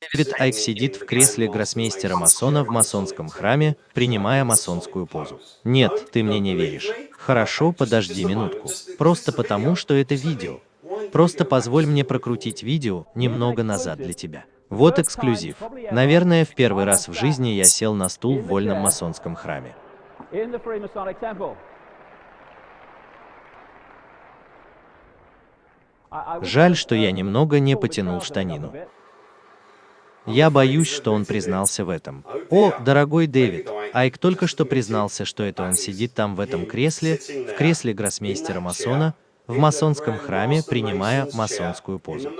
Дэвид Айк сидит в кресле гроссмейстера масона в масонском храме, принимая масонскую позу. Нет, ты мне не веришь. Хорошо, подожди минутку. Просто потому, что это видео. Просто позволь мне прокрутить видео немного назад для тебя. Вот эксклюзив. Наверное, в первый раз в жизни я сел на стул в вольном масонском храме. Жаль, что я немного не потянул штанину. Я боюсь, что он признался в этом. О, дорогой Дэвид, Айк только что признался, что это он сидит там в этом кресле, в кресле гроссмейстера масона, в масонском храме, принимая масонскую позу.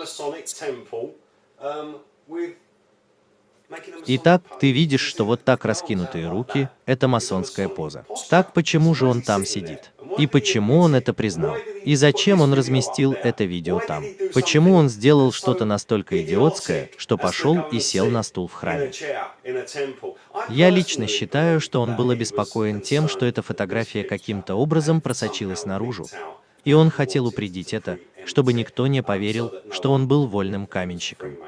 Итак, ты видишь, что вот так раскинутые руки – это масонская поза. Так почему же он там сидит? И почему он это признал? И зачем он разместил это видео там? Почему он сделал что-то настолько идиотское, что пошел и сел на стул в храме? Я лично считаю, что он был обеспокоен тем, что эта фотография каким-то образом просочилась наружу. И он хотел упредить это, чтобы никто не поверил, что он был вольным каменщиком.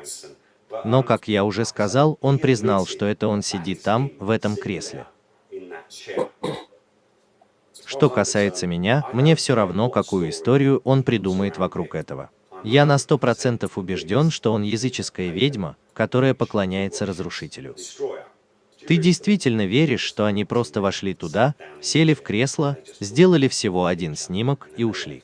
Но, как я уже сказал, он признал, что это он сидит там, в этом кресле. Что касается меня, мне все равно, какую историю он придумает вокруг этого. Я на сто процентов убежден, что он языческая ведьма, которая поклоняется разрушителю. Ты действительно веришь, что они просто вошли туда, сели в кресло, сделали всего один снимок и ушли?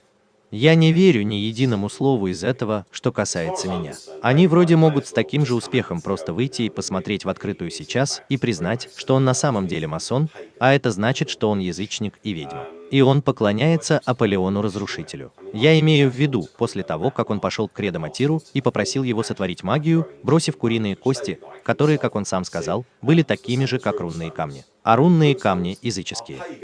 Я не верю ни единому слову из этого, что касается меня. Они вроде могут с таким же успехом просто выйти и посмотреть в открытую сейчас и признать, что он на самом деле масон, а это значит, что он язычник и ведьма. И он поклоняется Аполеону-разрушителю. Я имею в виду, после того, как он пошел к Кредоматиру и попросил его сотворить магию, бросив куриные кости, которые, как он сам сказал, были такими же, как рунные камни. А рунные камни языческие.